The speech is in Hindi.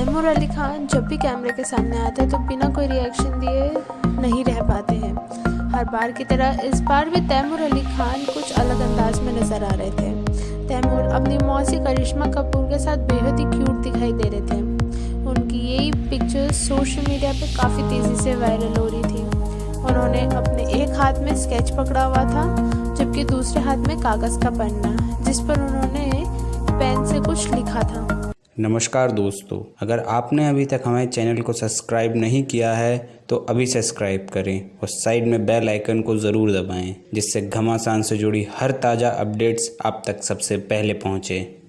तैमूर अली खान जब भी कैमरे के सामने आते हैं तो बिना कोई रिएक्शन दिए नहीं रह पाते हैं। हर बार की तरह इस बार भी तैमूर अली खान कुछ अलग अंदाज में नज़र आ रहे थे। तैमूर अपनी मौसी करिश्मा कपूर के साथ बेहद ही क्यूट दिखाई दे रहे थे। उनकी यही पिक्चर्स सोशल मीडिया पर काफ़ी तेज़ी से वायरल हो रही थी। उन्होंने अपने एक हाथ में स्केच पकड़ा हुआ था, जबकि दूसरे हाथ में कागज़ का पन्ना, जिस पर उन्होंने पेन से कुछ लिखा था। नमस्कार दोस्तों, अगर आपने अभी तक हमारे चैनल को सब्सक्राइब नहीं किया है तो अभी सब्सक्राइब करें और साइड में बेल आइकन को ज़रूर दबाएँ, जिससे घमासान से जुड़ी हर ताज़ा अपडेट्स आप तक सबसे पहले पहुँचें।